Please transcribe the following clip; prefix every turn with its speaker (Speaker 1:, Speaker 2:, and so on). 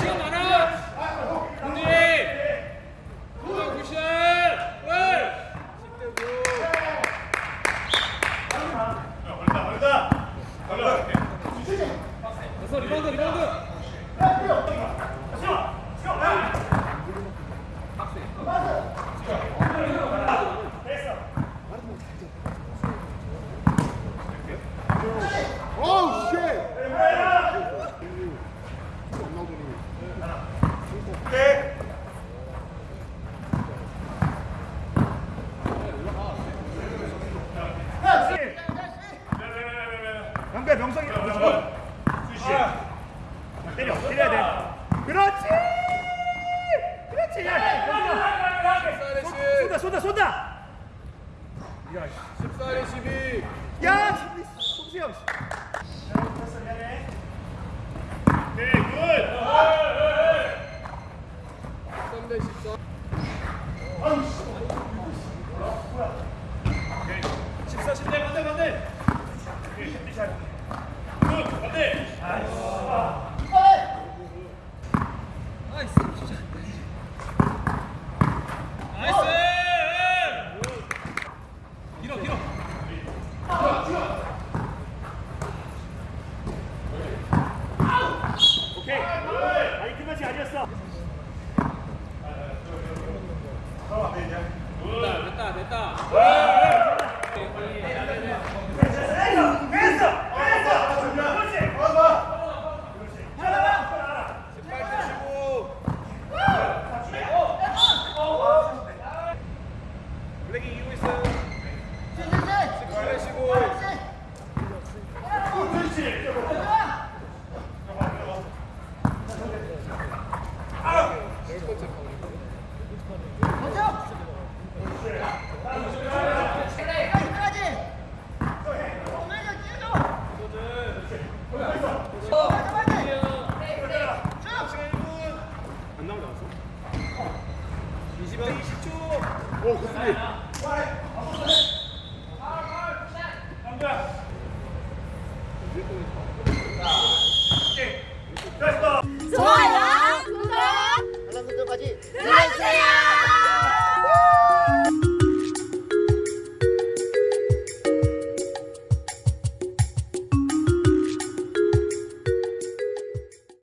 Speaker 1: 시간 많아 리바운드 리바운드
Speaker 2: 시원. 시원. 됐어.
Speaker 3: 어우 쉣
Speaker 2: 오케이. 양배 명성이 수시 때려 때려야 돼 그렇지 그렇지 야 쏜다 쏜다 쏜다
Speaker 1: 14대
Speaker 2: 12야 송수영 오케이 굿
Speaker 1: 3대 14
Speaker 2: 14 10대 반대 반대 오케이 굿 반대
Speaker 1: 나이스 길어 길어
Speaker 2: 오케이 아니 그 맛이 아니었어
Speaker 1: 됐다. 됐다 됐다
Speaker 2: 됐어 됐어 됐어 그렇지
Speaker 1: 18대 15 블랙이 이기고 있어요 17대 15 20대 20초
Speaker 3: 오 굿스리